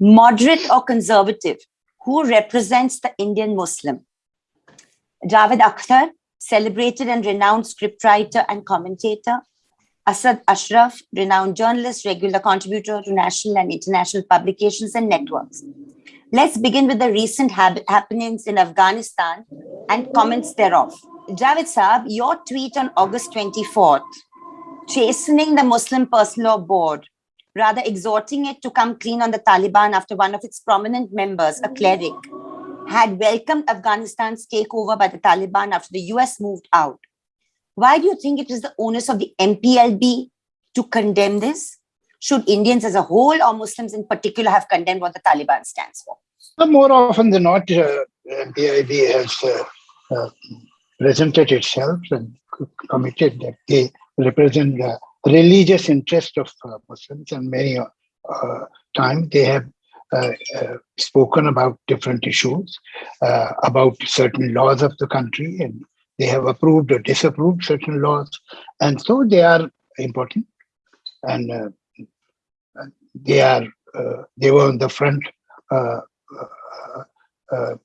moderate or conservative, who represents the Indian Muslim? Javed Akhtar, celebrated and renowned scriptwriter and commentator. Asad Ashraf, renowned journalist, regular contributor to national and international publications and networks. Let's begin with the recent happenings in Afghanistan and comments thereof. Javed Saab, your tweet on August 24th, chastening the Muslim Personal Law Board, rather exhorting it to come clean on the Taliban after one of its prominent members, a cleric, had welcomed Afghanistan's takeover by the Taliban after the US moved out. Why do you think it is the onus of the MPLB to condemn this? Should Indians as a whole or Muslims in particular have condemned what the Taliban stands for? More often than not, uh, MPLB has uh, uh, presented itself and committed that they represent the religious interest of uh, Muslims and many uh, times they have uh, uh, spoken about different issues, uh, about certain laws of the country, and they have approved or disapproved certain laws, and so they are important, and uh, they are they were on the front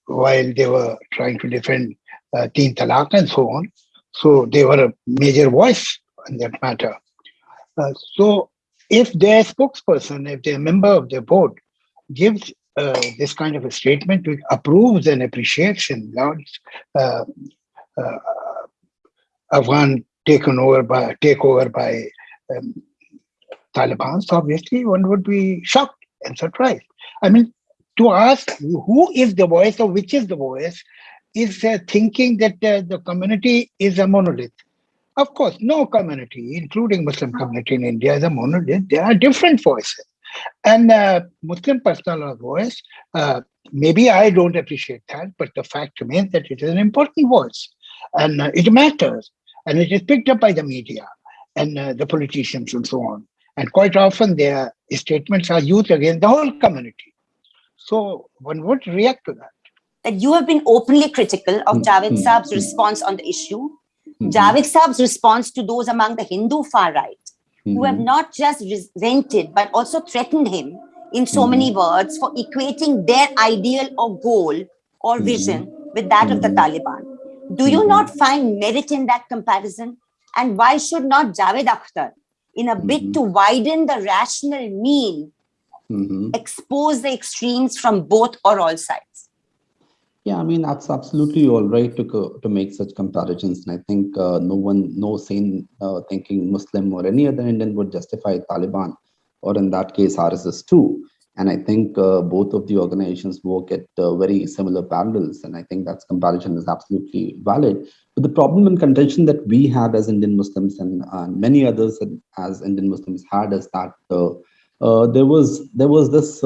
while they were trying to defend uh, Teen Talaq and so on. So they were a major voice in that matter. Uh, so if their spokesperson, if they're a member of their board, gives uh, this kind of a statement which approves and appreciates uh, uh, Afghan taken over by takeover by um, Taliban, so obviously one would be shocked and surprised. I mean, to ask who is the voice or which is the voice is uh, thinking that uh, the community is a monolith. Of course, no community, including Muslim community in India, is a monolith. There are different voices. And uh, Muslim personal voice, uh, maybe I don't appreciate that, but the fact remains that it is an important voice and uh, it matters and it is picked up by the media and uh, the politicians and so on. And quite often their statements are used against the whole community. So one would react to that. That you have been openly critical of mm-hmm. Javed Saab's response on the issue. Mm -hmm. Javed Saab's response to those among the Hindu far right who have mm-hmm. not just resented but also threatened him in so many mm-hmm. words for equating their ideal or goal or mm-hmm. vision with that of the Taliban. Do you not find merit in that comparison? And why should not Javed Akhtar, in a bid to widen the rational mean, expose the extremes from both or all sides? Yeah, I mean, that's absolutely all right to, to make such comparisons. And I think uh, no one, no sane uh, thinking Muslim or any other Indian would justify Taliban or in that case, RSS too. And I think uh, both of the organizations work at uh, very similar parallels. And I think that comparison is absolutely valid. But the problem and contention that we had as Indian Muslims and many others as Indian Muslims had is that uh, uh, there was there was this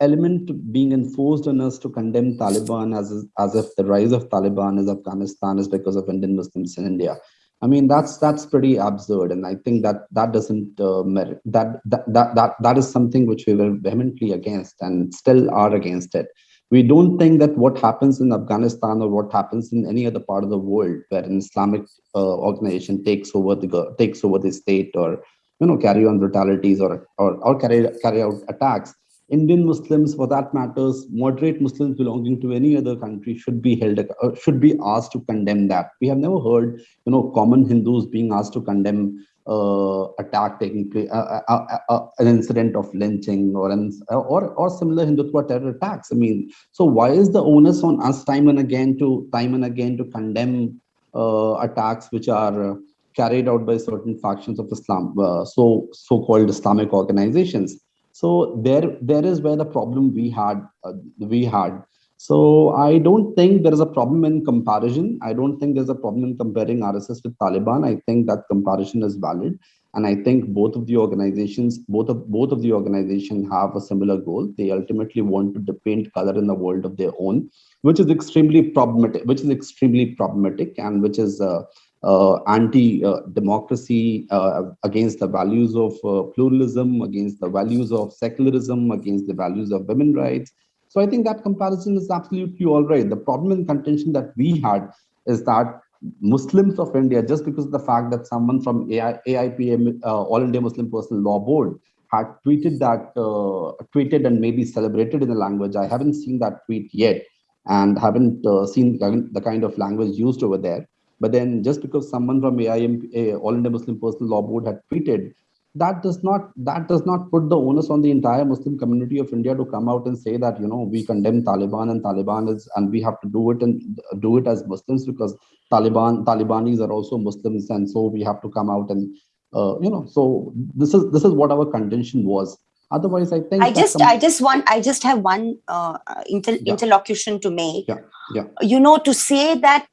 element being enforced on us to condemn Taliban as, as if the rise of Taliban is Afghanistan is because of Indian Muslims in India. I mean, that's that's pretty absurd. And I think that that doesn't uh, merit, that, that, that, that, that is something which we were vehemently against and still are against it. We don't think that what happens in Afghanistan or what happens in any other part of the world where an Islamic uh, organization takes over the takes over the state or you know carry on brutalities or or, or carry carry out attacks Indian Muslims, for that matters, moderate Muslims belonging to any other country should be held, uh, should be asked to condemn that. We have never heard, you know, common Hindus being asked to condemn uh, attack taking place, uh, uh, uh, uh an incident of lynching or an, or or similar Hindutva terror attacks. I mean, so why is the onus on us time and again to time and again to condemn attacks which are carried out by certain factions of Islam, so so-called Islamic organizations? So there, there is where the problem we had, uh, we had. So I don't think there is a problem in comparison. I don't think there's a problem in comparing RSS with Taliban. I think that comparison is valid. And I think both of the organizations, both of both of the organizations have a similar goal. They ultimately want to paint color in the world of their own, which is extremely problematic, which is extremely problematic and which is uh, anti-democracy uh, against the values of uh, pluralism, against the values of secularism, against the values of women rights. So I think that comparison is absolutely all right. The problem and contention that we had is that Muslims of India, just because of the fact that someone from AI, AIPM, uh, All India Muslim Personal Law Board, had tweeted that, uh, tweeted and maybe celebrated in the language. I haven't seen that tweet yet and haven't uh, seen the kind of language used over there. But then just because someone from AIM, All India Muslim Personal Law Board had tweeted, that does not that does not put the onus on the entire Muslim community of India to come out and say that you know we condemn Taliban and Taliban is and we have to do it and do it as Muslims because Taliban Talibanis are also Muslims and so we have to come out and uh, you know so this is this is what our contention was. Otherwise, I think I just, I just want, I just have one uh, inter- Yeah. interlocution to make. Yeah, yeah. You know, to say that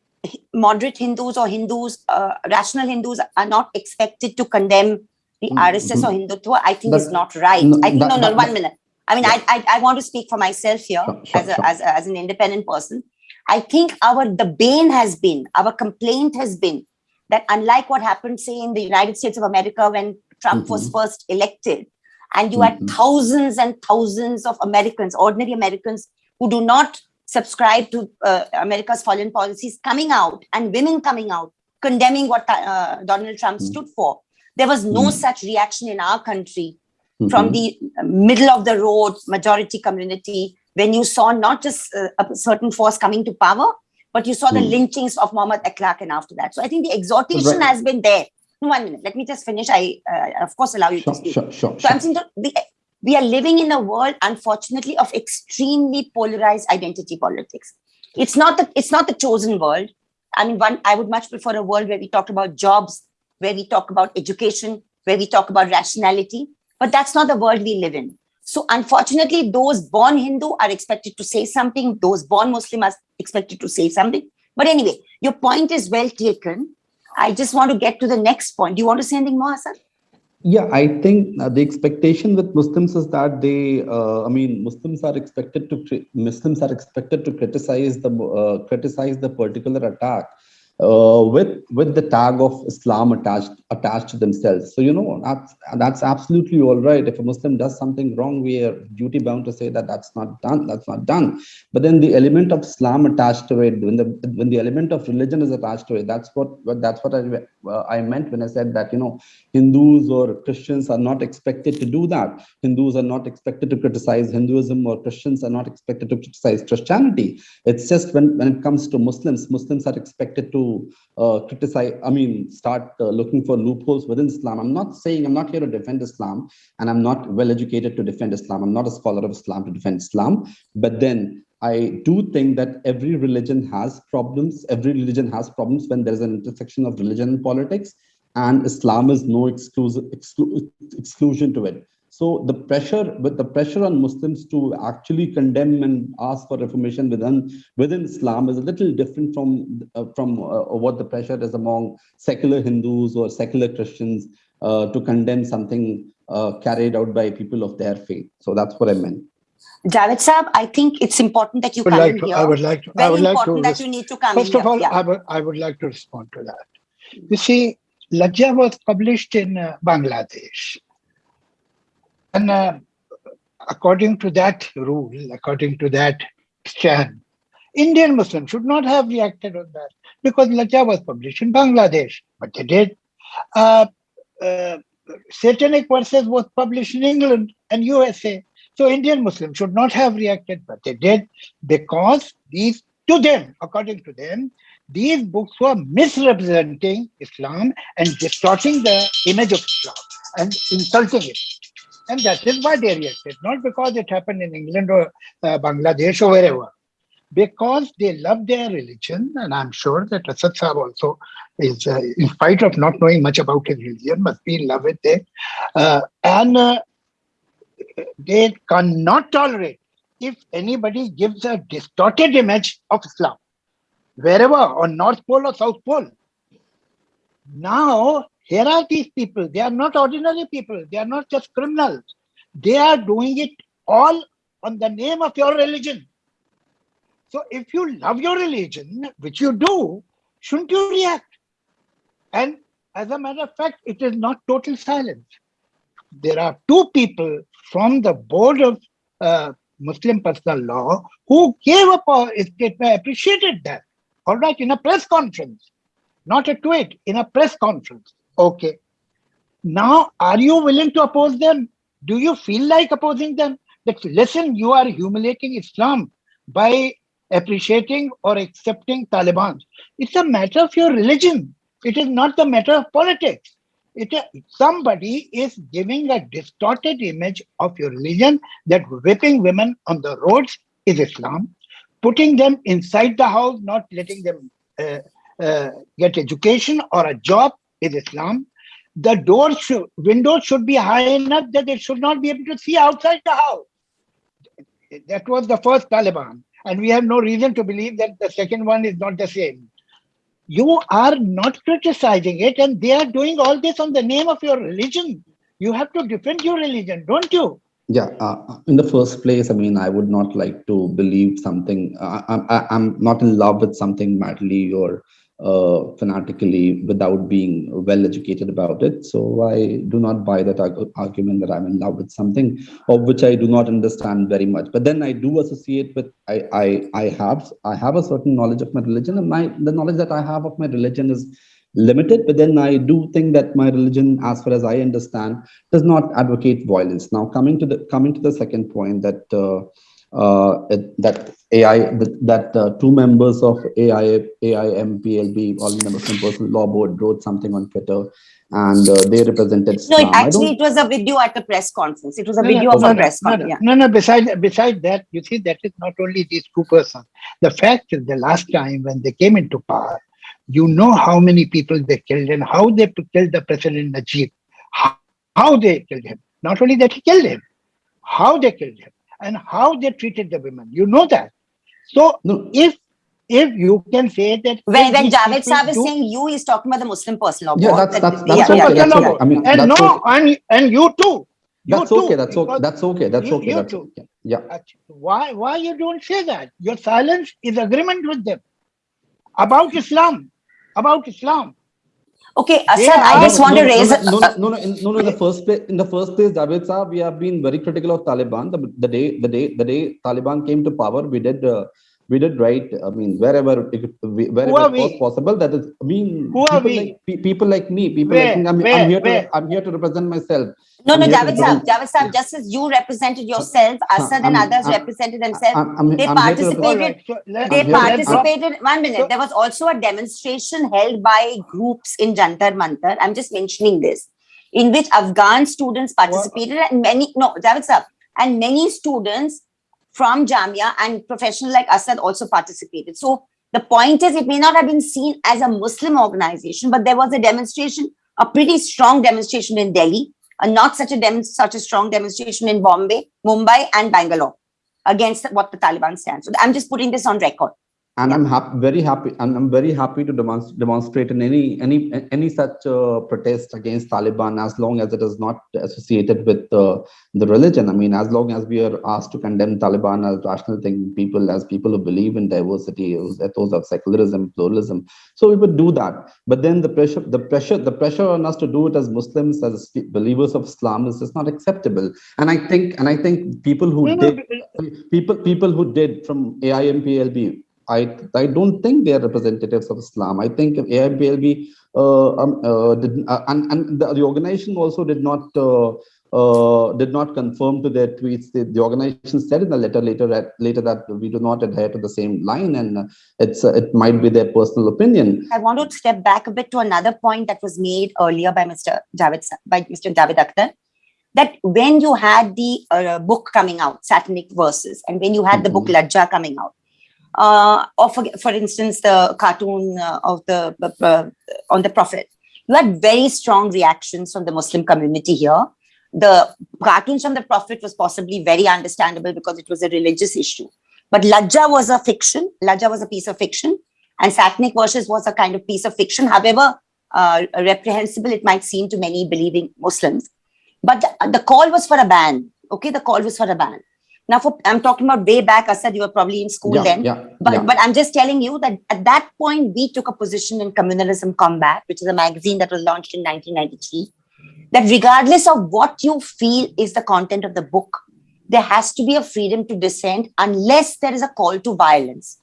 moderate Hindus or Hindus, uh, rational Hindus are not expected to condemn the Mm, RSS or Hindutva, I think is not right. no, I think, no, no, one minute. I mean, Yeah. I, I, I want to speak for myself here Sure, sure, as, a, sure. as, a- as an independent person. I think our, the bane has been, our complaint has been that unlike what happened, say, in the United States of America when Trump was Mm-hmm. first elected, and you had Mhm. thousands and thousands of Americans, ordinary Americans, who do not subscribe to uh, America's foreign policies coming out and women coming out condemning what uh, Donald Trump Mm. stood for. There was no Mm. such reaction in our country from Mhm. the middle of the road majority community when you saw not just uh, a certain force coming to power, but you saw the Mm. lynchings of Muhammad Akhlaq and after that. So I think the exhortation Right. has been there. One minute, let me just finish. I, uh, of course, allow you to speak. sure, sure, So I'm saying the, we are living in a world, unfortunately, of extremely polarized identity politics. It's not the it's not the chosen world. I mean, one I would much prefer a world where we talk about jobs, where we talk about education, where we talk about rationality. But that's not the world we live in. So unfortunately, those born Hindu are expected to say something. Those born Muslim are expected to say something. But anyway, your point is well taken. I just want to get to the next point. Do you want to say anything more, Hassan? Yeah, I think uh, the expectation with Muslims is that they, uh, I mean, Muslims are expected to Muslims are expected to criticize the uh, criticize the particular attack uh, with with the tag of Islam attached attached to themselves. So you know that's that's absolutely all right. If a Muslim does something wrong, we are duty bound to say that that's not done. That's not done. But then the element of Islam attached to it, when the when the element of religion is attached to it, that's what that's what I uh, I meant when I said that you know Hindus or Christians are not expected to do that. Hindus are not expected to criticize Hinduism or Christians are not expected to criticize Christianity. It's just when, when it comes to Muslims, Muslims are expected to uh, criticize, I mean, start uh, looking for loopholes within Islam. I'm not saying I'm not here to defend Islam and I'm not well educated to defend Islam. I'm not a scholar of Islam to defend Islam. But then I do think that every religion has problems. Every religion has problems when there's an intersection of religion and politics and Islam is no exclusive exclu- exclusion to it. So the pressure, with the pressure on Muslims to actually condemn and ask for reformation within within Islam is a little different from uh, from uh, what the pressure is among secular Hindus or secular Christians uh, to condemn something uh, carried out by people of their faith. So that's what I meant. Javed Saab, I think it's important that you come like to, here. I would like to, I would like to, important that you need to come first of here. all, yeah. I would, I would like to respond to that. You see, Lajja was published in uh, Bangladesh. And uh, according to that rule, according to that stand, Indian Muslims should not have reacted on that because Lajja was published in Bangladesh, but they did. Uh, uh, Satanic Verses was published in England and USA. So Indian Muslims should not have reacted, but they did because these, to them, according to them, these books were misrepresenting Islam and distorting the image of Islam and insulting it. And that is why they reacted, not because it happened in England or uh, Bangladesh or wherever, because they love their religion. And I'm sure that Asad Saab also is, uh, in spite of not knowing much about his religion, must be in love with it. Uh, and uh, they cannot tolerate if anybody gives a distorted image of Islam, wherever, on North Pole or South Pole. Now, here are these people. They are not ordinary people. They are not just criminals. They are doing it all on the name of your religion. So if you love your religion, which you do, shouldn't you react? And as a matter of fact, it is not total silence. There are two people from the board of uh, Muslim personal law who gave up a appreciated that. All right, in a press conference, not a tweet, in a press conference. Okay. Now, are you willing to oppose them? Do you feel like opposing them? That listen, you are humiliating Islam by appreciating or accepting Taliban. It's a matter of your religion. It is not the matter of politics. It, somebody is giving a distorted image of your religion that whipping women on the roads is Islam, putting them inside the house, not letting them uh, uh, get education or a job is Islam. The doors, should, windows should be high enough that they should not be able to see outside the house. That was the first Taliban. And we have no reason to believe that the second one is not the same. You are not criticizing it, and they are doing all this on the name of your religion. You have to defend your religion, don't you? Yeah, uh, in the first place, I mean, I would not like to believe something. Uh, I, I'm not in love with something madly or uh, fanatically without being well educated about it. So I do not buy that arg argument that I'm in love with something of which I do not understand very much. But then I do associate with I I I have I have a certain knowledge of my religion, and my the knowledge that I have of my religion is limited. But then I do think that my religion, as far as I understand, does not advocate violence. Now coming to the coming to the second point that. Uh, that AI that, that uh, two members of AI AIMPLB, All India Muslim Personal Law Board, wrote something on Twitter, and uh, they represented. No, it actually it was a video at a press conference. It was a no, video no, of no, a press no, conference. No, no. Besides, besides that, you see, that is not only these two persons. The fact is, the last time when they came into power, you know how many people they killed and how they killed the president Najib. How, how they killed him. Not only that he killed him, how they killed him and how they treated the women. You know that. So no. if if you can say that when, when Javed Saab is saying you, he's talking about the Muslim personal law. Yeah, that's that's, that's, yeah, okay, that's okay. I mean, and no, okay. and and you too. You that's too, okay. That's okay. That's okay. That's you, okay. You that's too. okay. Yeah. Why why you don't say that? Your silence is agreement with them about Islam. About Islam. Okay, Asad, I just want no, to raise. No, no, no, no, in, no, no, the first place, in the first place, Javed Saab, we have been very critical of Taliban. The, the day, the day, the day Taliban came to power, we did, uh, we did right. I mean, wherever, it, wherever it was possible. That is, I mean, Who people, like, people like me, people where, like me. I'm, where, I'm here where? to, I'm here to represent myself. No, no, Javed Saab, Javed Saab, just as you represented yourself, Asad and I'm, others I'm, represented themselves, I'm, they I'm participated, so they I'm participated, one minute, So- there was also a demonstration held by groups in Jantar Mantar, I'm just mentioning this, in which Afghan students participated and many, no, Javed Saab, and many students from Jamia and professionals like Asad also participated. So the point is, it may not have been seen as a Muslim organization, but there was a demonstration, a pretty strong demonstration in Delhi, and not such a dem- such a strong demonstration in Bombay, Mumbai, and Bangalore against what the Taliban stands. So I'm just putting this on record. And I'm happy, very happy, and I'm very happy to demonstrate, demonstrate in any any any such uh, protest against Taliban as long as it is not associated with uh, the religion. I mean, as long as we are asked to condemn Taliban as rational thinking people, as people who believe in diversity, ethos of secularism, pluralism, so we would do that. But then the pressure, the pressure, the pressure on us to do it as Muslims, as believers of Islam, is just not acceptable. And I think, and I think people who No, no, did, people people who did from AIMPLB I I don't think they are representatives of Islam. I think AIBLB uh, um, uh, did, uh, and and the, the, organization also did not uh, uh, did not confirm to their tweets. The, the, organization said in the letter later that later that we do not adhere to the same line, and it's uh, it might be their personal opinion. I want to step back a bit to another point that was made earlier by Mr. Javed by Mr. Javed Akhtar. That when you had the book coming out, Satanic Verses, and when you had mm -hmm. the book Lajja coming out, uh, or for, for instance, the cartoon uh, of the uh, on the Prophet. You had very strong reactions from the Muslim community here. The cartoons from the Prophet was possibly very understandable because it was a religious issue. But Lajja was a fiction. Lajja was a piece of fiction. And Satanic Verses was a kind of piece of fiction. However, uh, reprehensible it might seem to many believing Muslims. But the, the call was for a ban. Okay, the call was for a ban. Now, for I'm talking about way back, I said you were probably in school yeah, then. Yeah, but yeah. but I'm just telling you that at that point we took a position in Communalism Combat, which is a magazine that was launched in 1993. That regardless of what you feel is the content of the book, there has to be a freedom to dissent unless there is a call to violence.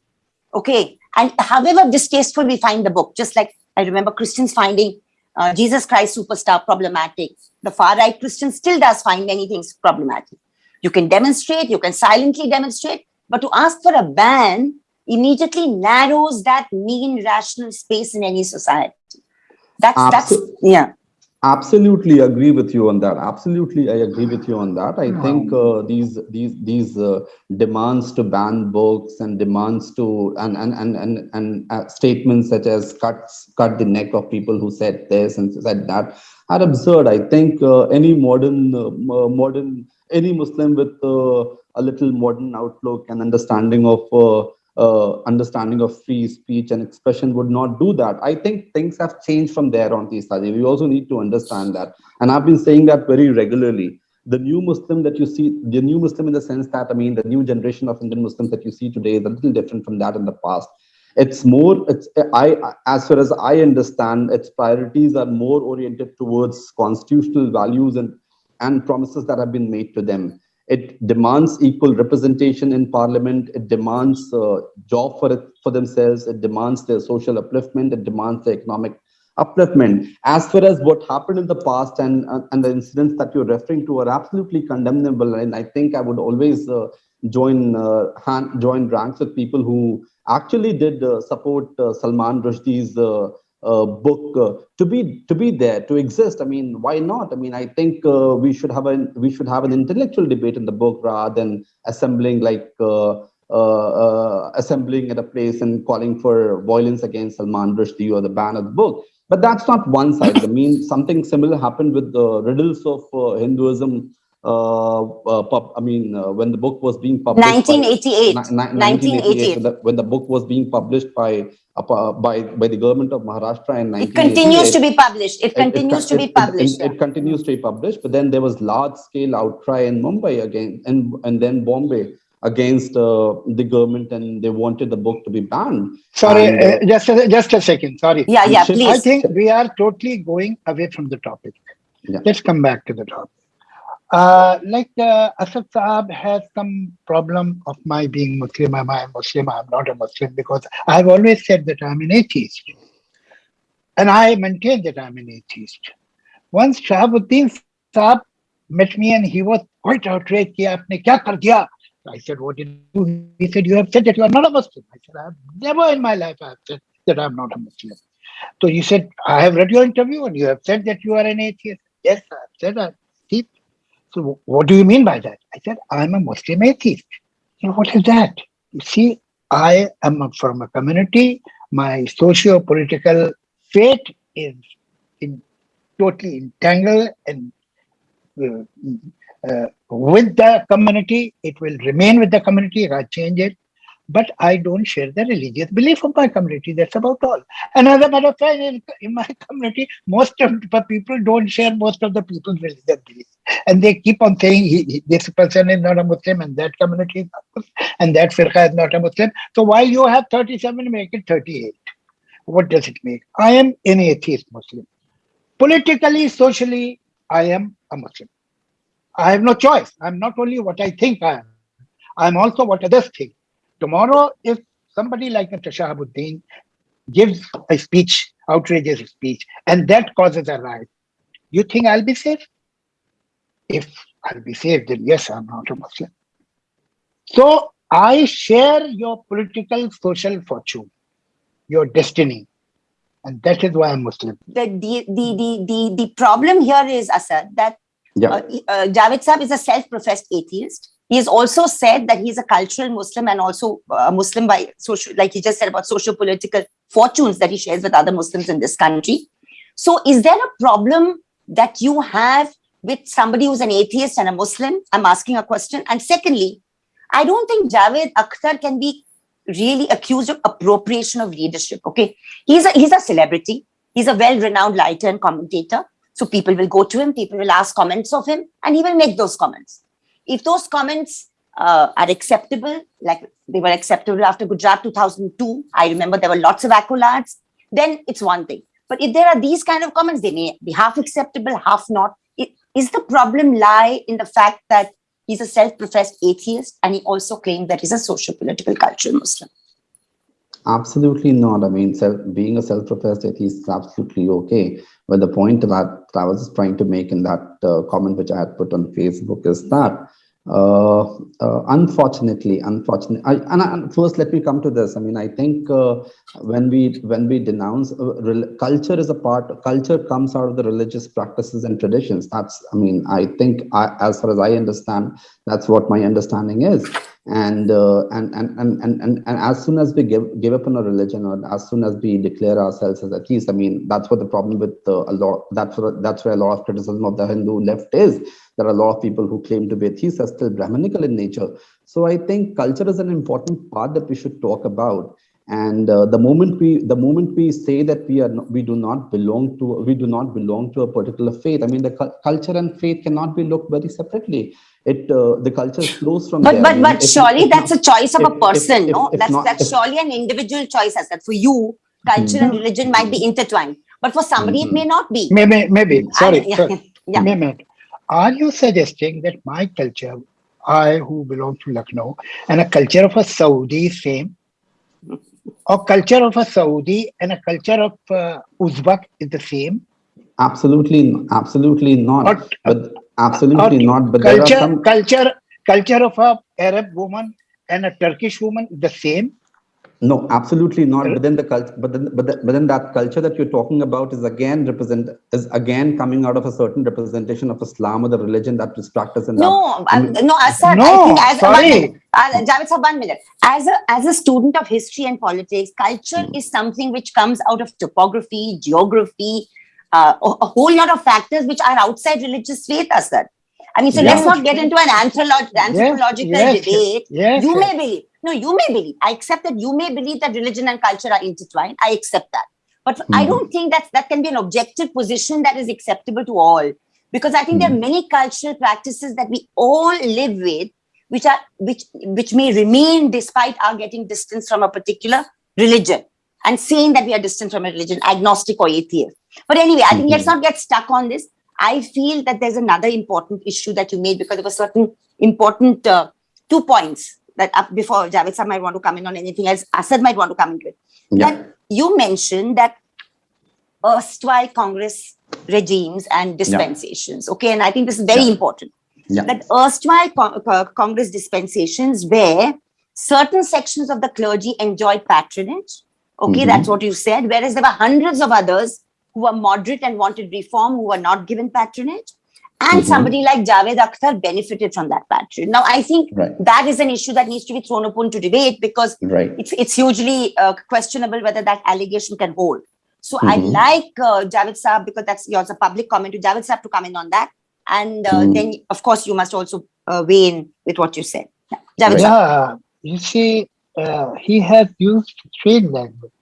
Okay, and however distasteful we find the book, just like I remember Christians finding uh, Jesus Christ superstar problematic. The far right Christian still does find many things problematic. You can demonstrate, you can silently demonstrate, but to ask for a ban immediately narrows that mean rational space in any society. That's that's yeah. absolutely agree with you on that absolutely i agree with you on that i think uh, these these these uh, demands to ban books and demands to and and and and, and uh, statements such as cut cut the neck of people who said this and said that are absurd i think uh, any modern uh, mo- modern any muslim with uh, a little modern outlook and understanding of uh, uh, understanding of free speech and expression would not do that. I think things have changed from there on, Teestaji. We also need to understand that. And I've been saying that very regularly. The new Muslim that you see, the new Muslim in the sense that, I mean, the new generation of Indian Muslims that you see today is a little different from that in the past. It's more, it's, I, as far as I understand, its priorities are more oriented towards constitutional values and, and promises that have been made to them. It demands equal representation in parliament. It demands a job for it for themselves. It demands their social upliftment. It demands their economic upliftment. As far as what happened in the past and and, and the incidents that you're referring to are absolutely condemnable. And i think i would always uh, join uh, hand, join ranks with people who actually did uh, support uh, salman rushdie's uh, book uh, to be to be there to exist. I mean why not? I mean i think uh, we should have an we should have an intellectual debate in the book rather than assembling like uh, uh, uh, assembling at a place and calling for violence against salman rushdie or the ban of the book. But that's not one side. I mean something similar happened with the riddles of hinduism pub, I mean, uh, when the book was being published, by- 1988. Ni- ni- 1988. when the, when the book was being published by uh, by by the government of Maharashtra in It continues to 1988, be published. It it- it continues con- to be it- it- published. It, it continues to be published, but then there was large scale outcry in Mumbai again, and and then Bombay against uh, the government, and they wanted the book to be banned. Sorry, And, uh, uh, just a, just a second. Sorry. yeah, yeah, should- I think we are totally going away from the topic. Yeah. Let's come back to the topic. Uh, like uh, Asad Saab has some problem of my being Muslim. Am I a Muslim? I'm not a Muslim because I've always said that I'm an atheist. And I maintain that I'm an atheist. Once Shahabuddin Saab met me and he was quite outraged. Aapne kya? I said, what did you do? He said, you have said that you are not a Muslim. I said, I've never in my life I've said that I'm not a Muslim. So you said, I have read your interview and you have said that you are an atheist. Yes, I've said that. So what do you mean by that? I said, I'm a Muslim atheist. So what is that? You see, I am from a community. My socio-political fate is in, totally entangled and uh, uh, with the community. It will remain with the community. I change it. But I don't share the religious belief of my community. That's about all. And as a matter of fact, in, in my community, most of the people don't share most of the people's religious beliefs. And they keep on saying he, he- this person is not a Muslim and that community is not Muslim and that firqa is not a Muslim. So while you have 37, make it 38. What does it mean? I am an atheist Muslim. Politically, socially, I am a Muslim. I have no choice. I'm not only what I think I am, I'm also what others think. Tomorrow, if somebody like Mr. Shahabuddin gives a speech, outrageous speech, and that causes a riot, you think I'll be safe? If I'll be saved, then yes, I'm not a Muslim. So I share your political social fortune, your destiny, and that is why I'm Muslim. The, the, the, the, the, the problem here is, Asad, that Yeah. uh, uh, Javed Saab is a self-professed atheist. He has also said that he's a cultural Muslim and also a Muslim by social, like he just said about social political fortunes that he shares with other Muslims in this country. So, is there a problem that you have with somebody who's an atheist and a Muslim? I'm asking a question. And secondly, I don't think Javed Akhtar can be really accused of appropriation of leadership. Okay, he's a he's a celebrity. He's a well-renowned writer and commentator. So people will go to him, people will ask comments of him, and he will make those comments. If those comments uh, are acceptable, like they were acceptable after Gujarat 2002, I remember there were lots of accolades, then it's one thing. But if there are these kind of comments, they may be half acceptable, half not. Is the problem lie in the fact that he's a self-professed atheist and he also claimed that he's a social, political, cultural Muslim? Absolutely not. I mean, self, being a self-professed atheist is absolutely okay. But the point that I was trying to make in that uh, comment which I had put on Facebook is that uh, uh, unfortunately, unfortunately, I, and, and first let me come to this. I mean, I think uh, when we when we denounce uh, culture is a part. Culture comes out of the religious practices and traditions. That's. I mean, I think I, as far as I understand, that's what my understanding is and, uh, and, and and and and and as soon as we give give up on a religion or as soon as we declare ourselves as atheists i mean that's what the problem with uh, a lot that's that's where a lot of criticism of the hindu left is there are a lot of people who claim to be atheists are still brahmanical in nature. So i think culture is an important part that we should talk about and uh, the moment we the moment we say that we are not, we do not belong to we do not belong to a particular faith i mean the cu- culture and faith cannot be looked very separately it uh, the culture flows from But there. But but if- surely if that's not- a choice of a if- if- person, if- no? if That's not- that's surely an individual choice as that. For you, culture and religion might be intertwined, but for somebody it Mhm. may not be. Maybe, maybe, Mm. sorry, And- yeah, sorry. yeah. Mehmet, are you suggesting that my culture, I who belong to Lucknow, and a culture of a Saudi is same? Or culture of a Saudi and a culture of uh, Uzbek is the same? Absolutely, absolutely not. Or, but absolutely not. But culture, some. culture, culture of a Arab woman and a Turkish woman is the same? No, absolutely not. But then the culture, but then, but, the, but then that culture that you're talking about is again represent is again coming out of a certain representation of Islam or the religion that is practiced in that. No, I um, mean- no, Asad, I think as one sorry. minute, uh, Javed sir, one minute. As a as a student of history and politics, culture is something which comes out of topography, geography, uh, a, a whole lot of factors which are outside religious faith, Asad. I mean, so let's not get into an anthropological yes, debate. yes, you yes. may believe. No, you may believe. I accept that you may believe that religion and culture are intertwined. I accept that. But I Mhm. don't think that that can be an objective position that is acceptable to all. Because I think there are many cultural practices that we all live with, which are which which may remain despite our getting distance from a particular religion and saying that we are distant from a religion, agnostic or atheist. But anyway, I think let's not get stuck on this. I feel that there's another important issue that you made because there were certain important uh, two points that uh, before Javed sir might want to come in on anything else, Asad might want to come into it. Yeah. That you mentioned that erstwhile Congress regimes and dispensations. Okay, and I think this is very Yeah. important Yeah. that erstwhile co- co- Congress dispensations where certain sections of the clergy enjoyed patronage. Okay, Mhm. that's what you said. Whereas there were hundreds of others who were moderate and wanted reform who were not given patronage. And Mhm. somebody like Javed Akhtar benefited from that patronage. Now, I think Right. that is an issue that needs to be thrown upon to debate because Right. it's it's hugely uh, questionable whether that allegation can hold. So I'd Mhm. like uh, Javed Saab, because that's yours a public comment, to Javed Saab to come in on that. And uh, Mhm. then, of course, you must also uh, weigh in with what you said. Yeah. Javed Right. Saab. Yeah, you see, uh, he has used strange language.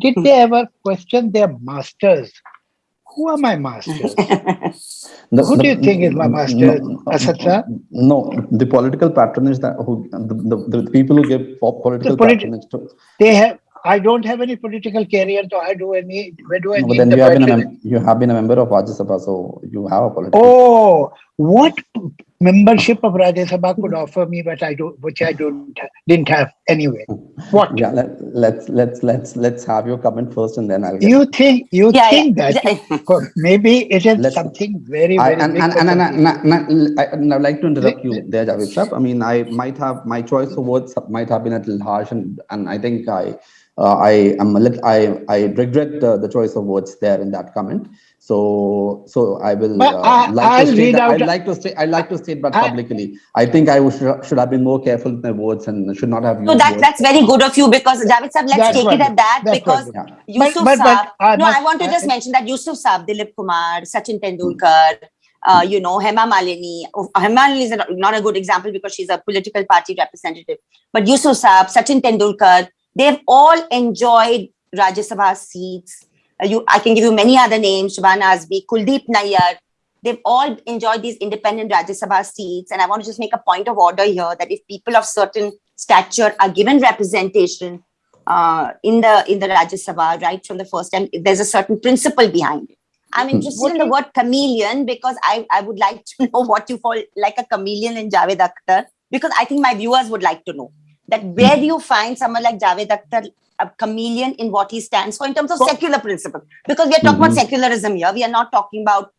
Did Hmm. they ever question their masters? Who are my masters? The- Who the- do you think is my master, no, sir? No, the political patronage that who the, the, the people who give pop political polit- patronage to. They have. I don't have any political career, so I do any. Where do I No, but then the you have been a you have been a member of Rajya Sabha, so you have a political. Oh, what membership of Rajya Sabha could offer me, but I don't, which I don't, didn't have anyway. What Yeah, let, let's let's let's let's have your comment first, and then I'll. Get you think? You Yeah, think yeah. that maybe it is Let's- something very, I, very and, and, and, and, and, I, and I'd like to interrupt you there, Javed Saab. I mean, I might have my choice of words might have been a little harsh, and, and I think I uh, I am a little I I regret uh, the choice of words there in that comment. So so I will But uh, I- like I'll to state read that, out- I'd like to say I'd like to state that I- publicly. I think I should, should have been more careful with my words and should not have used So that, words. that's very good of you because Javed Saab, let's That's take it at that That's because wonderful. Yeah. Yusuf but- Saab. I no, I want to just I- mention that Yusuf Saab, Dilip Kumar, Sachin Tendulkar, uh, you know, Hema Malini. Oh, Hema Malini is a- not a good example because she's a political party representative. But Yusuf Saab, Sachin Tendulkar, they've all enjoyed Rajya Sabha seats. Uh, you, I can give you many other names, Shabana Azmi, Kuldip Nayar. They've all enjoyed these independent Rajya Sabha seats. And I want to just make a point of order here that if people of certain stature are given representation uh, in the in the Rajya Sabha right from the first time, there's a certain principle behind it. I'm Hmm. interested What in the word chameleon because I, I would like to know what you call like a chameleon in Javed Akhtar because I think my viewers would like to know that where do you find someone like Javed Akhtar, a chameleon in what he stands for in terms of So- secular principle? Because we are talking about Mhm. secularism here. We are not talking about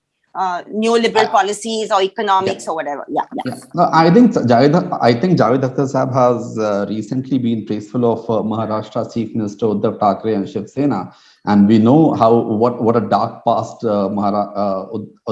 uh, neoliberal Uh, policies or economics or whatever. Yeah, yeah. Yeah, no, I think Javed, I think Javed Akhtar Sahab has uh, recently been praiseful of uh, Maharashtra Chief Minister Uddhav Thackeray and Shiv Sena, and we know how what what a dark past uh, Mahara, uh,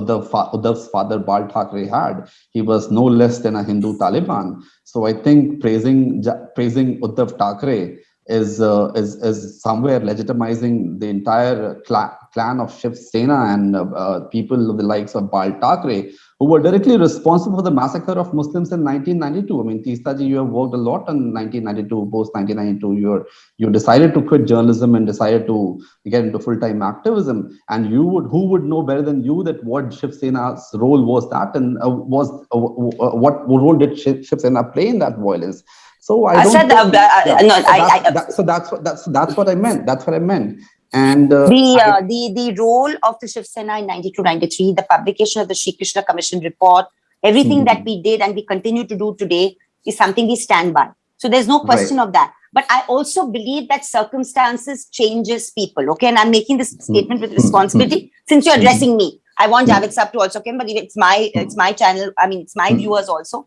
Uddhav, Uddhav's father Bal Thackeray had. He was no less than a Hindu Taliban. So I think praising praising Uddhav Thackeray is uh, is is somewhere legitimizing the entire cla- clan of Shiv Sena and uh, uh, people of the likes of Bal Thackeray who were directly responsible for the massacre of Muslims in 1992. I mean, Teestaji, you have worked a lot in 1992, post 1992. You're you decided to quit journalism and decided to get into full-time activism. And you would who would know better than you that what Shiv Sena's role was that and uh, was uh, uh, what role did Shiv Sena play in that violence? So I don't. Asad, uh, think- uh, yeah, no, so I- that's- I- that- so that's what that's that's what I meant. That's what I meant. And uh, the I- uh, the the role of the Shiv Sena in 92 93 the publication of the Shri Krishna commission report everything Mhm. that we did and we continue to do today is something we stand by. So there's no question of that. But i also believe that circumstances changes people okay? And i'm making this statement with responsibility since you're addressing me. I want javed sab to also come but it's my it's my channel i mean it's my viewers also.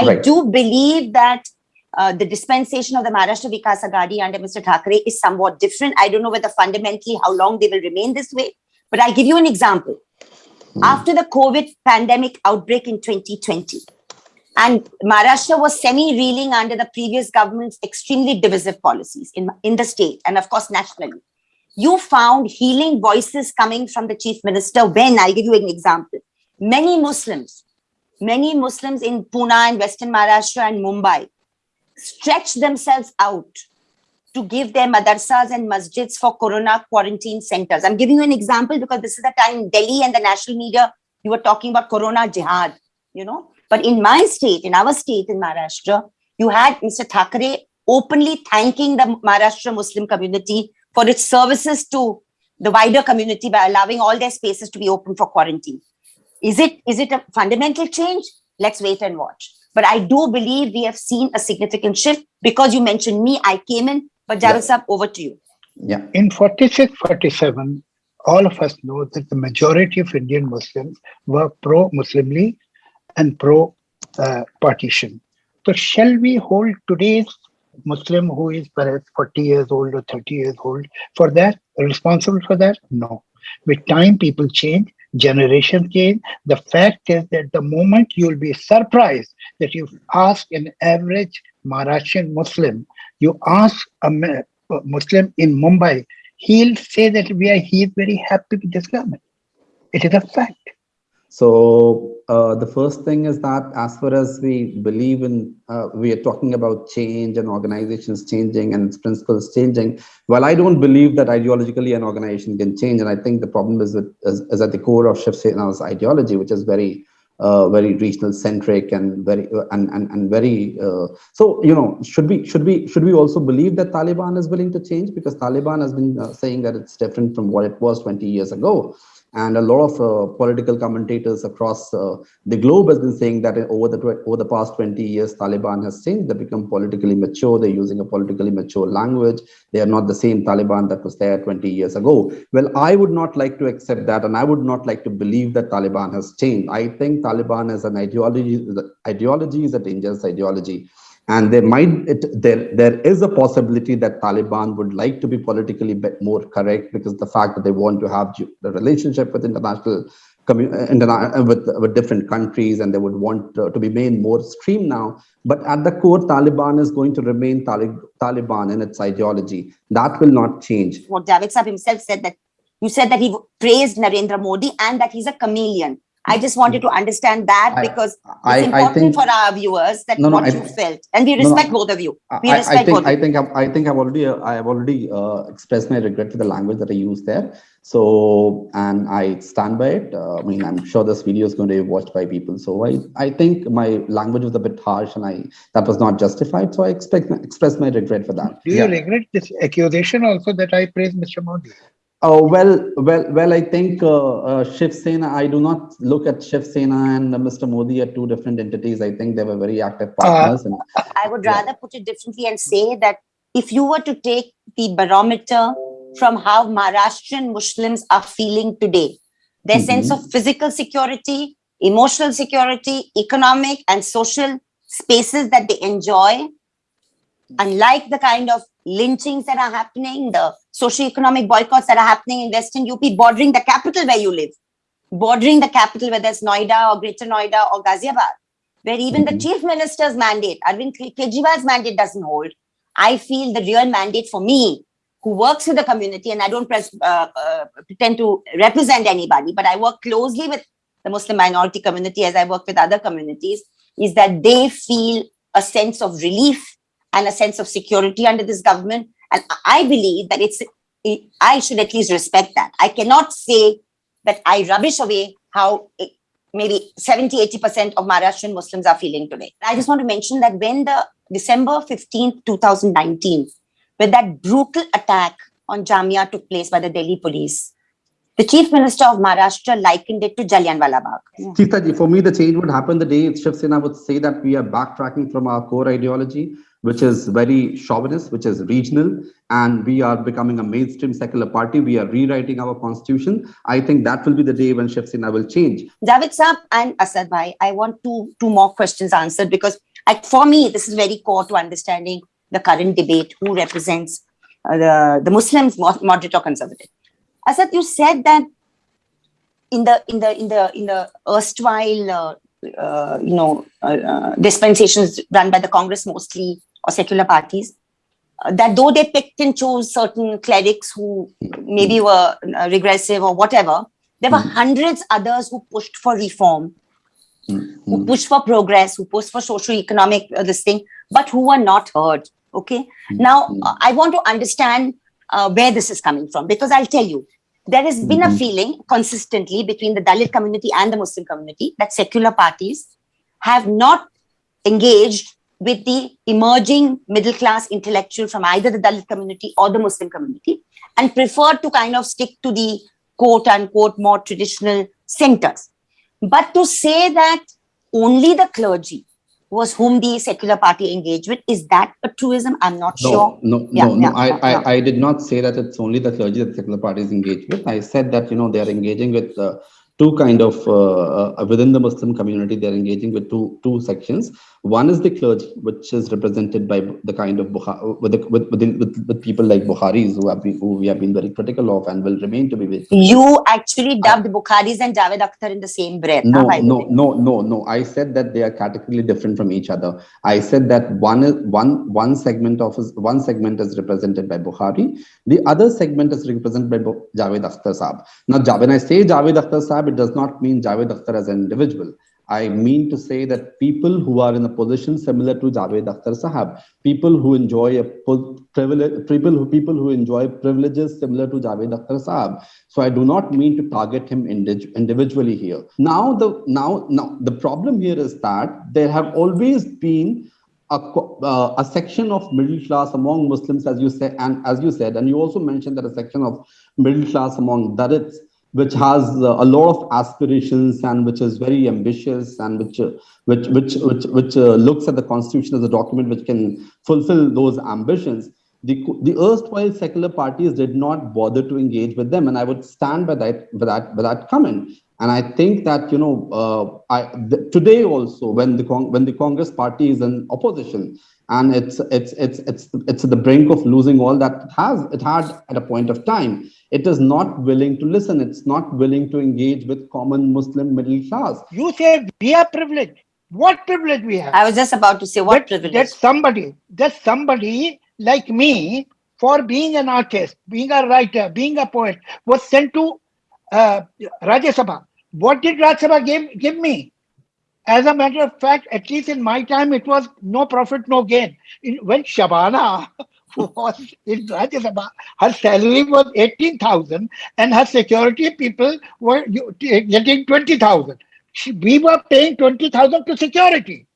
I Right. do believe that uh, the dispensation of the Maharashtra Vikas Aghadi under Mr. Thackeray is somewhat different. I don't know whether fundamentally how long they will remain this way, but I'll give you an example. Hmm. After the COVID pandemic outbreak in 2020, and Maharashtra was semi-reeling under the previous government's extremely divisive policies in, in the state and of course nationally. You found healing voices coming from the chief minister when, I'll give you an example, many Muslims, many Muslims in Pune and Western Maharashtra and Mumbai stretched themselves out to give their madarsas and masjids for corona quarantine centers. I'm giving you an example because this is the time Delhi and the national media, you were talking about corona jihad, you know. But in my state, in our state, in Maharashtra, you had Mr. Thackeray openly thanking the Maharashtra Muslim community for its services to the wider community by allowing all their spaces to be open for quarantine. Is it is it a fundamental change? Let's wait and watch. But I do believe we have seen a significant shift because you mentioned me, I came in, but Yeah. Javed Saab, over to you. yeah. In 46, 47, all of us know that the majority of Indian Muslims were pro-Muslim League and pro-partition. so shall we hold today's Muslim who is perhaps 40 years old or 30 years old for that, responsible for that? No. With time, people change, generations change. The fact is that the moment you'll be surprised that you ask an average Maharashtrian Muslim, you ask a Muslim in Mumbai, he'll say that we are he is very happy with this government. It is a fact. So uh, the first thing is that as far as we believe in, uh, we are talking about change and organizations changing and its principles changing. Well, I don't believe that ideologically an organization can change, and I think the problem is, with, is, is at the core of Shiv Sena's ideology, which is very, uh, very regional centric and very and and, and very. Uh, so you know, should we should we should we also believe that Taliban is willing to change because Taliban has been uh, saying that it's different from what it was 20 years ago and a lot of uh, political commentators across uh, the globe has been saying that over the over the past 20 years taliban has changed. They become politically mature. They're using a politically mature language. They are not the same taliban that was there 20 years ago. Well i would not like to accept that and i would not like to believe that taliban has changed. I think taliban as an ideology the ideology is a dangerous ideology and there might it, there there is a possibility that taliban would like to be politically more correct because the fact that they want to have the relationship with international uh, uh, with with different countries and they would want uh, to be made more stream now. But at the core taliban is going to remain Tali- taliban in its ideology. That will not change. What Javed Saab himself said that you said that he praised Narendra Modi and that he's a chameleon. I just wanted to understand that because I, it's I important think for our viewers that No, no, what I- you felt, and we no, respect both of you. We I, I think both. I think I've, I think I've already uh, I have already uh, expressed my regret for the language that I used there. So and I stand by it. Uh, I mean, I'm sure this video is going to be watched by people. So I I think my language was a bit harsh and I that was not justified. So I expect express my regret for that. Do you Yeah. regret this accusation also that I praised Mr. Modi? Oh, well, well, well, I think uh, uh, Shiv Sena, I do not look at Shiv Sena and uh, Mr. Modi are two different entities. I think they were very active partners. and I would Yeah. rather put it differently and say that if you were to take the barometer from how Maharashtrian Muslims are feeling today, their sense Mhm. of physical security, emotional security, economic and social spaces that they enjoy, unlike the kind of lynchings that are happening, the socio-economic boycotts that are happening in Western UP, bordering the capital where you live, bordering the capital, whether it's Noida or Greater Noida or Ghaziabad, where even the Mhm. chief minister's mandate, Arvind Ke- Kejriwal's mandate doesn't hold. I feel the real mandate for me, who works with the community, and I don't press, uh, uh, pretend to represent anybody, but I work closely with the Muslim minority community as I work with other communities, is that they feel a sense of relief and a sense of security under this government. And I- believe that it's, it- I should at least respect that. I cannot say that I rubbish away how it- maybe 70, 80% of Maharashtrian Muslims are feeling today. I just want to mention that when the December 15th, 2019, when that brutal attack on Jamia took place by the Delhi police, the chief minister of Maharashtra likened it to Jallianwala Bagh. Teestaji, for me, the change would happen the day Shiv Sena would say that we are backtracking from our core ideology, which is very chauvinist, which is regional, and we are becoming a mainstream secular party. We are rewriting our constitution. I think that will be the day when Shiv Sena will change. Javed Saab and Asad Bhai, I want two, two more questions answered because I, for me, this is very core to understanding the current debate, who represents uh, the, the Muslims, moderate or conservative. Asad, you said that in the, in the, in the, in the erstwhile, uh, uh, you know, uh, uh, dispensations run by the Congress mostly or secular parties, uh, that though they picked and chose certain clerics who maybe were uh, regressive or whatever, there were Mhm. hundreds others who pushed for reform who Mm. pushed for progress, who pushed for socio-economic uh, this thing, but who were not heard. Okay. Mm. Now, Mm. uh, I want to understand uh, where this is coming from because I'll tell you, there has been a feeling consistently between the Dalit community and the Muslim community that secular parties have not engaged with the emerging middle class intellectual from either the Dalit community or the Muslim community and prefer to kind of stick to the quote unquote more traditional centers. But to say that only the clergy was whom the secular party engaged with, is that a truism? I'm not No, sure. no, Yeah, no, yeah, no. I, yeah, yeah. I, I did not say that it's only the clergy that secular parties engage with. I said that, you know, they are engaging with uh, two kind of, uh, uh, within the Muslim community, they're engaging with two, two sections. One is the clergy, which is represented by the kind of, with, the, with, with, with, with people like Bukharis who have been, who we have been very critical of and will remain to be very You actually dubbed Bukharis and Javed Akhtar in the same breath. no the no no no no. I said that they are categorically different from each other. I said that one is one one segment of is one segment is represented by bukhari. The other segment is represented by javed akhtar saab. Now when i say javed akhtar saab it does not mean javed akhtar as an individual I mean to say that people who are in a position similar to Javed Akhtar Sahab, people who enjoy a privilege, people who people who enjoy privileges similar to Javed Akhtar Sahab, so I do not mean to target him indi- individually here. Now the now now the problem here is that there have always been a, uh, a section of middle class among Muslims, as you said, and as you said, and you also mentioned that a section of middle class among Dalits, which has uh, a lot of aspirations and which is very ambitious and which uh, which which which which uh, looks at the constitution as a document which can fulfill those ambitions. The the erstwhile secular parties did not bother to engage with them and i would stand by that by that by that comment. And i think that you know uh, i today also when the Cong- when the congress party is in opposition and it's it's it's it's it's at the brink of losing all that it has it had at a point of time it is not willing to listen it's not willing to engage with common muslim middle class You say we are privileged. What privilege we have? I was just about to say, what that, privilege? that somebody, that somebody like me, for being an artist, being a writer, being a poet, was sent to uh, Rajya Sabha. What did Rajya Sabha give, give me? As a matter of fact, at least in my time, it was no profit, no gain. In, when Shabana was in Rajya her salary was 18,000 and her security people were getting 20,000. She- We were paying 20,000 to security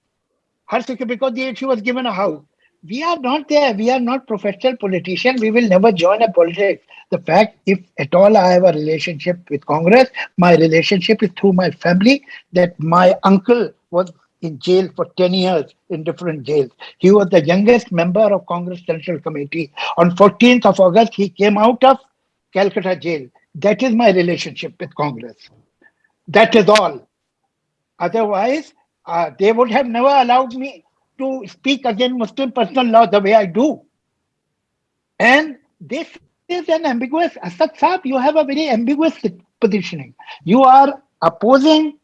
her security because she was given a house. We are not there. We are not professional politicians. We will never join a politics. The fact, if at all I have a relationship with Congress, my relationship is through my family. That my uncle was in jail for 10 years in different jails. He was the youngest member of Congress Central Committee. On 14th of August, he came out of Calcutta jail. That is my relationship with Congress. That is all. Otherwise, uh, they would have never allowed me to speak against Muslim personal law the way I do. And this is an ambiguous, Asad Saab, you have a very ambiguous positioning. You are opposing,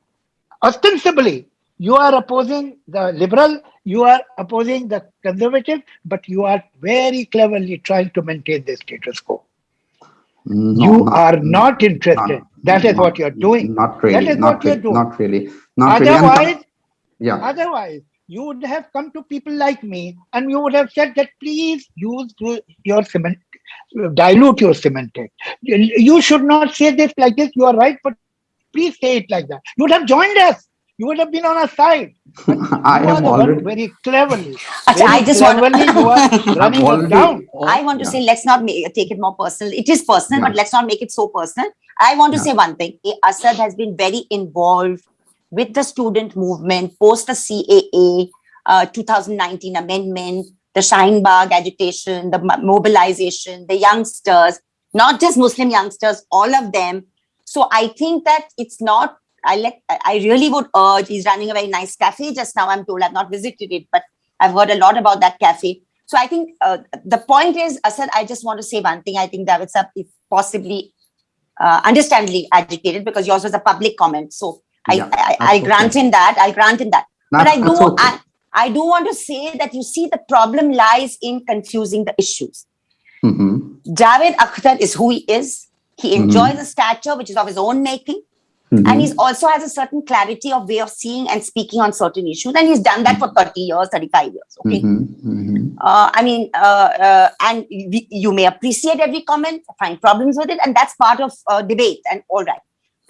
ostensibly, you are opposing the liberal, you are opposing the conservative, but you are very cleverly trying to maintain the status quo. No, you not- are not interested. not- that is not- what you're doing. Not really. is not what you're really, doing. Not really. Not really. Otherwise, yeah. Otherwise, you would have come to people like me and you would have said that please use your- your cement, dilute your semantic. You you should not say this like this. You are right, but please say it like that. You would have joined us. You would have been on our side. I you are have the one already. very cleverly. Acha, very I just want cleverly you are running already- down. I want to Yeah. say, let's not make, take it more personal. It is personal, but let's not make it so personal. I want to Yeah. say one thing. Asad has been very involved with the student movement post the CAA uh, 2019 amendment, the Bagh agitation, the mobilization, the youngsters, not just Muslim youngsters, all of them. So I think that it's not. I let. I really would urge. He's running a very nice cafe just now. I'm told I've not visited it, but I've heard a lot about that cafe. So I think uh, the point is, Asad, I just want to say one thing. I think Javed Saab is possibly uh, understandably agitated because yours was a public comment. So Yeah, I, that's I'll grant okay. him that. I'll grant him that. But I do, okay. I, I do want to say that you see the problem lies in confusing the issues. Mhm. Javed Akhtar is who he is. He Mhm. enjoys a stature which is of his own making, Mhm. and he's also has a certain clarity of way of seeing and speaking on certain issues. And he's done that for 30 years, 35 years. Okay. Mhm. Mhm. Uh, I mean, uh, uh, and we, you may appreciate every comment, find problems with it, and that's part of uh, debate and all right.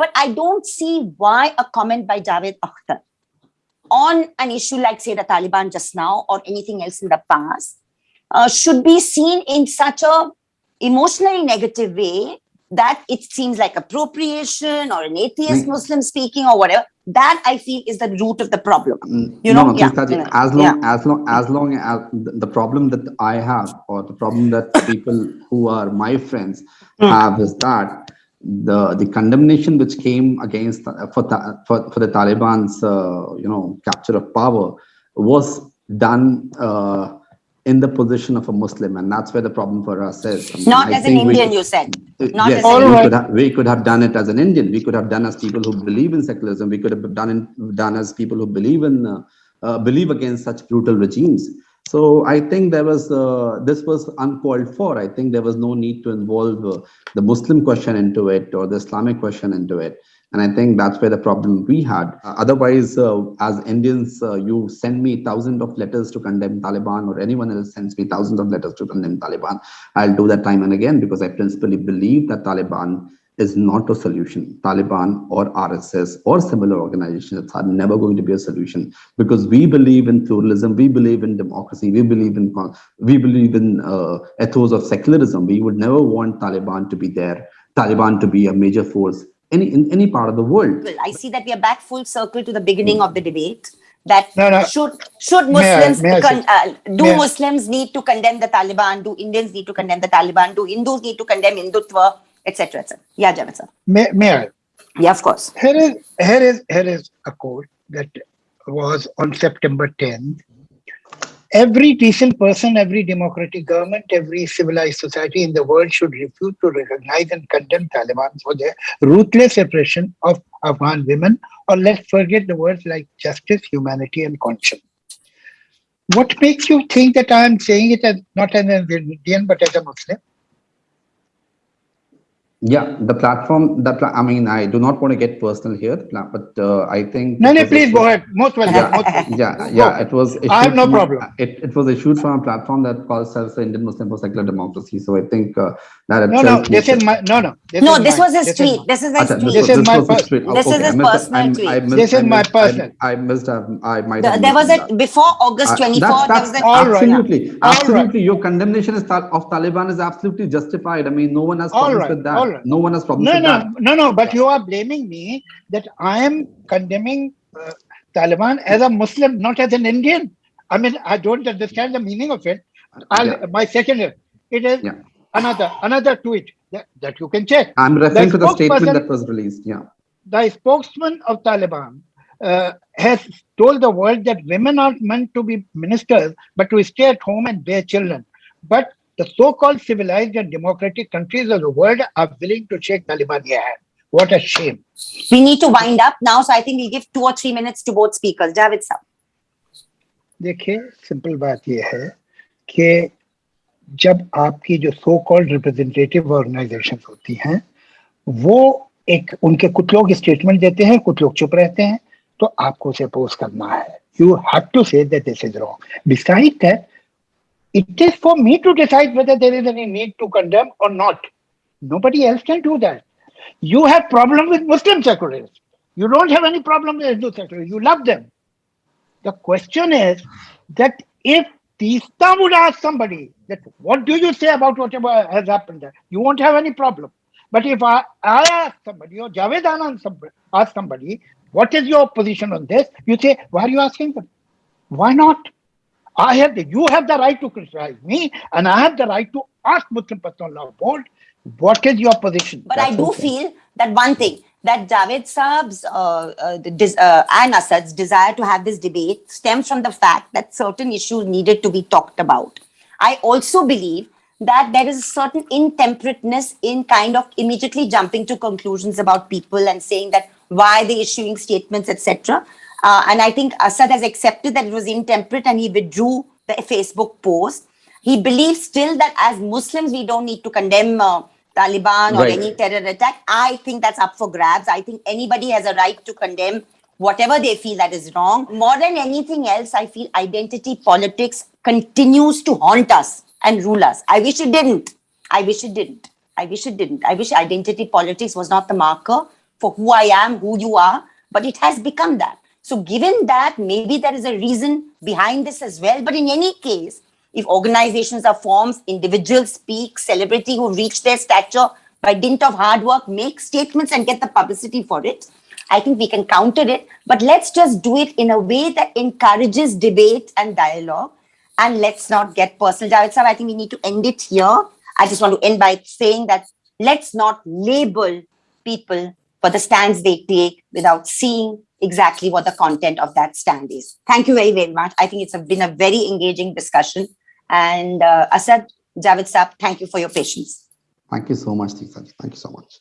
But I don't see why a comment by Javed Akhtar on an issue like, say, the Taliban just now or anything else in the past uh, should be seen in such a emotionally negative way that it seems like appropriation or an atheist Mm. Muslim speaking or whatever. That I feel is the root of the problem. Mm, You no, know, no, yeah, yeah, as long as long as long as the the problem that I have or the problem that people who are my friends Mm. have is that the the condemnation which came against uh, for Ta- for, for the Taliban's uh, you know capture of power was done uh, in the position of a Muslim, and that's where the problem for us is. I mean, Not I as an Indian, could- you said. uh, Not yes, as we could, have, we could have done it as an Indian. We could have done as people who believe in secularism. We could have done it, done as people who believe in uh, uh, believe against such brutal regimes. So I think there was uh, this was uncalled for. I think there was no need to involve uh, the Muslim question into it or the Islamic question into it. And I think that's where the problem we had. Uh, otherwise, uh, as Indians, uh, you send me thousands of letters to condemn Taliban, or anyone else sends me thousands of letters to condemn Taliban. I'll do that time and again because I principally believe that Taliban is not a solution. Taliban or RSS or similar organizations are never going to be a solution because we believe in pluralism, we believe in democracy, we believe in we believe in uh, ethos of secularism. We would never want Taliban to be there, Taliban to be a major force any in any part of the world. Well, I see that we are back full circle to the beginning of the debate. That No, no. should should May I- Muslims may I con- uh, do may I- Muslims need to condemn the Taliban? Do Indians need to condemn the Taliban? Do Hindus need to condemn Hindutva, etc. etc. Yeah, Javed sir. May, may I? Yeah, of course. Here is here is here is a quote that was on September 10th. Every decent person, every democratic government, every civilized society in the world should refuse to recognize and condemn Taliban for their ruthless oppression of Afghan women, or let's forget the words like justice, humanity, and conscience. What makes you think that I am saying it as not as an Indian but as a Muslim? Yeah, the platform, the, pla- I mean, I do not want to get personal here, but uh, I think. No, no, please issued- go ahead. Most welcome. Yeah. most welcome. Yeah, yeah, it was. I have no from problem. It, it was issued from a platform that calls itself the Indian Muslim for Secular Democracy. So I think uh, that No, no, this is my, no, no. No, this was his is tweet. This is his Acha, tweet. This is my was his tweet. This is Okay, his personal tweet. This is my personal. I missed, have- I might The- have. there was missed a that. before August Uh, 24. that's- there was that's a, All right. Absolutely, absolutely. Your condemnation is of Taliban is absolutely justified. I mean, no one has All problems right, with that. No one has problems No, no, that. no, no, but you are blaming me that I am condemning uh, Taliban as a Muslim, not as an Indian. I mean, I don't understand the meaning of it. I'll, Yeah. My second, it is Yeah. another another tweet that, that you can check. I'm referring The to the statement that was released. Yeah. The spokesman of Taliban uh, has told the world that women aren't meant to be ministers, but to stay at home and bear children. But the so-called civilized and democratic countries of the world are willing to shake Taliban hand. What a shame. we need to wind up now. So I think we'll give two or three minutes to both speakers. Javed sir. देखिए simple बात यह है कि जब आपकी जो so called representative organisation होती हैं वो एक उनके कुछ लोग स्टेटमेंट देते हैं कुछ लोग चुप रहते हैं तो आपको उसे अपोज करना है you have to say that this is wrong beside that it is for me to decide whether there is any need to condemn or not nobody else can do that you have problem with muslim secularists you don't have any problem with hindu secularists you love them the question is that if Teesta would ask somebody that what do you say about whatever has happened there, you won't have any problem. But if I, I ask somebody or Javed Anand somebody, ask somebody, what is your position on this? You say, why are you asking them? Why not? I have the, you have the right to criticize me, and I have the right to ask Muslim Personal Law Board, what is your position? But I do okay. feel that one thing that Javed Saab's uh, uh, des- uh, and Asad's desire to have this debate stems from the fact that certain issues needed to be talked about. I also believe that there is a certain intemperateness in kind of immediately jumping to conclusions about people and saying that why they issuing statements, etc. Uh, and I think Asad has accepted that it was intemperate and he withdrew the Facebook post. He believes still that as Muslims, we don't need to condemn uh, Taliban or Right. any terror attack. I think that's up for grabs. I think anybody has a right to condemn whatever they feel that is wrong. More than anything else, I feel identity politics continues to haunt us and rule us. I wish it didn't. I wish it didn't. I wish it didn't. I wish identity politics was not the marker for who I am, who you are, but it has become that. So, given that, maybe there is a reason behind this as well. But in any case, if organizations are formed, individuals speak, celebrity who reach their stature by dint of hard work make statements and get the publicity for it, I think we can counter it. But let's just do it in a way that encourages debate and dialogue. And let's not get personal. Javed I think we need to end it here. I just want to end by saying that let's not label people for the stands they take without seeing exactly what the content of that stand is. Thank you very, very much. I think it's a, been a very engaging discussion. And uh, Asad, Javed Saab, thank you for your patience. Thank you so much, Teesta. Thank you so much.